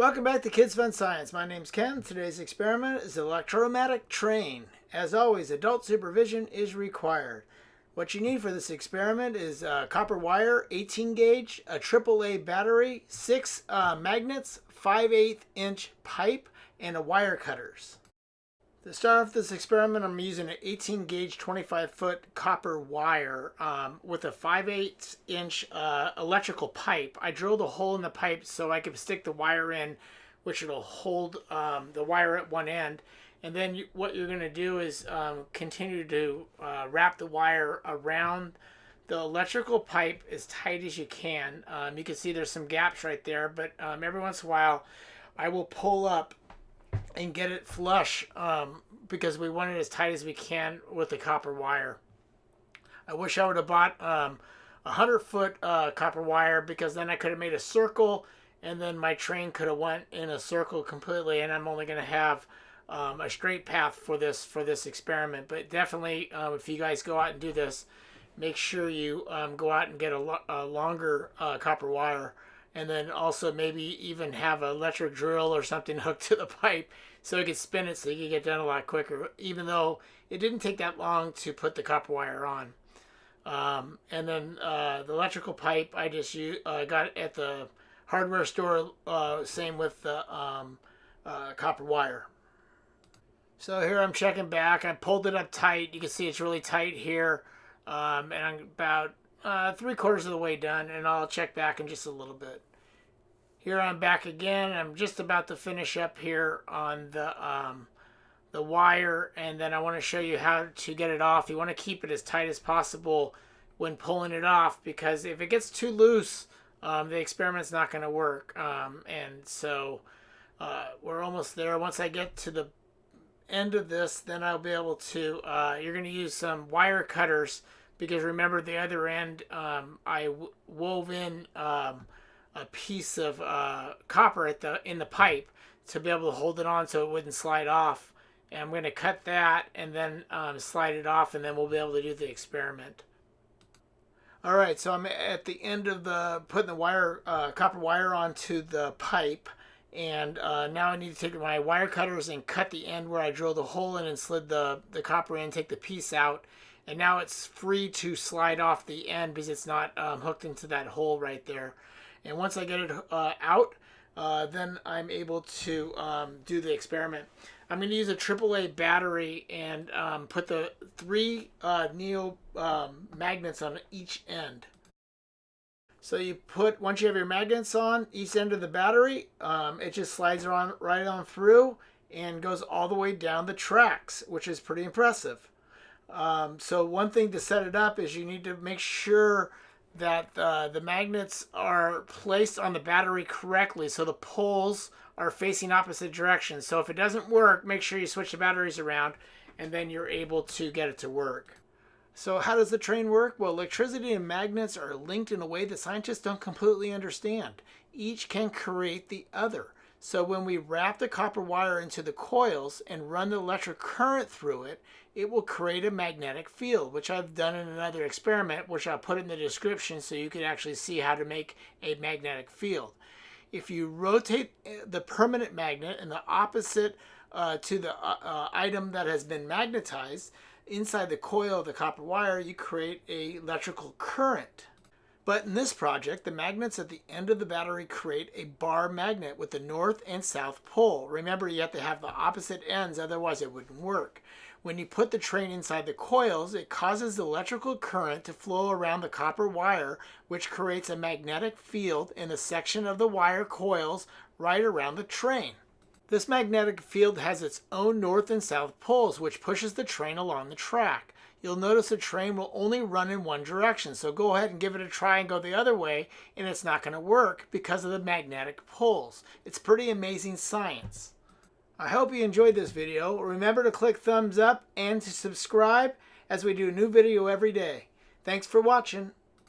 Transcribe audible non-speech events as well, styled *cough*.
Welcome back to Kids Fun Science. My name's Ken. Today's experiment is electromagnetic train. As always, adult supervision is required. What you need for this experiment is a copper wire, 18 gauge, a AAA battery, six uh, magnets, 5 8 inch pipe, and a wire cutters. To start off this experiment, I'm using an 18 gauge 25 foot copper wire um, with a 5 8 inch uh, electrical pipe. I drilled a hole in the pipe so I could stick the wire in, which it'll hold um, the wire at one end. And then you, what you're going to do is um, continue to uh, wrap the wire around the electrical pipe as tight as you can. Um, you can see there's some gaps right there, but um, every once in a while I will pull up and get it flush um, because we want it as tight as we can with the copper wire. I wish I would have bought um, a hundred foot uh, copper wire because then I could have made a circle and then my train could have went in a circle completely and I'm only going to have um, a straight path for this for this experiment. But definitely, um, if you guys go out and do this, make sure you um, go out and get a, lo a longer uh, copper wire and then also maybe even have an electric drill or something *laughs* hooked to the pipe so you could spin it so you could get done a lot quicker even though it didn't take that long to put the copper wire on. Um, and then uh, the electrical pipe I just uh, got at the hardware store uh, same with the um, uh, copper wire. So here I'm checking back. I pulled it up tight. You can see it's really tight here um, and I'm about uh, three quarters of the way done and I'll check back in just a little bit. Here I'm back again. I'm just about to finish up here on the um, the wire and then I want to show you how to get it off. You want to keep it as tight as possible when pulling it off because if it gets too loose um, the experiment's not going to work um, and so uh, we're almost there. Once I get to the end of this then I'll be able to, uh, you're going to use some wire cutters because remember the other end um, I wove in um, a piece of uh, copper at the in the pipe to be able to hold it on so it wouldn't slide off. And I'm going to cut that and then um, slide it off and then we'll be able to do the experiment. All right, so I'm at the end of the putting the wire, uh, copper wire onto the pipe, and uh, now I need to take my wire cutters and cut the end where I drilled the hole in and slid the the copper in, take the piece out, and now it's free to slide off the end because it's not um, hooked into that hole right there. And once I get it uh, out uh, then I'm able to um, do the experiment. I'm going to use a AAA battery and um, put the three uh, neo um, magnets on each end. So you put once you have your magnets on each end of the battery um, it just slides on right on through and goes all the way down the tracks which is pretty impressive um, so one thing to set it up is you need to make sure that uh, the magnets are placed on the battery correctly so the poles are facing opposite directions. So if it doesn't work, make sure you switch the batteries around and then you're able to get it to work. So how does the train work? Well, electricity and magnets are linked in a way that scientists don't completely understand. Each can create the other. So when we wrap the copper wire into the coils and run the electric current through it, it will create a magnetic field, which I've done in another experiment, which I'll put in the description so you can actually see how to make a magnetic field. If you rotate eh, the permanent magnet in the opposite uh, to the uh, uh, item that has been magnetized, inside the coil of the copper wire, you create a electrical current. But in this project, the magnets at the end of the battery create a bar magnet with the north and south pole. Remember, you have to have the opposite ends, otherwise it wouldn't work. When you put the train inside the coils, it causes the electrical current to flow around the copper wire, which creates a magnetic field in the section of the wire coils right around the train. This magnetic field has its own north and south poles, which pushes the train along the track you'll notice the train will only run in one direction. So go ahead and give it a try and go the other way, and it's not going to work because of the magnetic poles. It's pretty amazing science. I hope you enjoyed this video. Remember to click thumbs up and to subscribe as we do a new video every day. Thanks for watching.